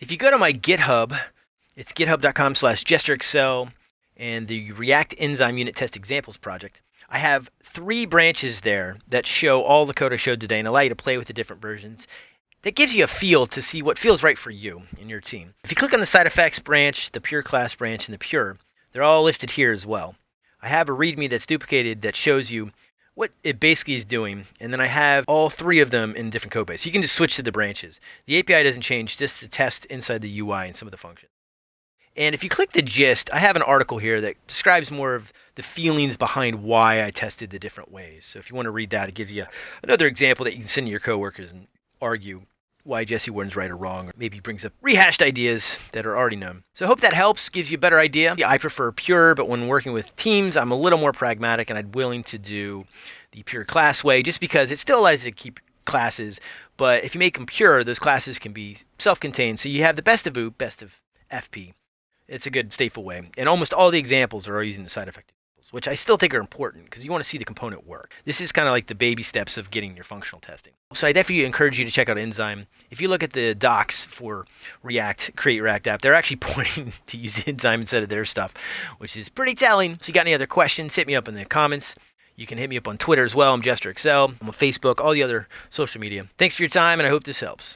If you go to my GitHub, it's github.com slash jesterxl and the React Enzyme Unit Test Examples project. I have three branches there that show all the code I showed today and allow you to play with the different versions. That gives you a feel to see what feels right for you and your team. If you click on the side effects branch, the pure class branch, and the pure, they're all listed here as well. I have a README that's duplicated that shows you what it basically is doing, and then I have all three of them in different code base. You can just switch to the branches. The API doesn't change, just the test inside the UI and some of the functions. And if you click the gist, I have an article here that describes more of the feelings behind why I tested the different ways. So if you want to read that, it gives you another example that you can send to your coworkers and argue why Jesse Warden's right or wrong, or maybe brings up rehashed ideas that are already known. So I hope that helps, gives you a better idea. Yeah, I prefer pure, but when working with teams, I'm a little more pragmatic and I'm willing to do the pure class way just because it still allows you to keep classes. But if you make them pure, those classes can be self-contained. So you have the best of OOP, best of FP. It's a good stateful way. And almost all the examples are using the side effect which I still think are important because you want to see the component work. This is kind of like the baby steps of getting your functional testing. So I definitely encourage you to check out Enzyme. If you look at the docs for React, Create React App, they're actually pointing to use Enzyme instead of their stuff, which is pretty telling. So you got any other questions, hit me up in the comments. You can hit me up on Twitter as well. I'm JesterXL. I'm on Facebook, all the other social media. Thanks for your time, and I hope this helps.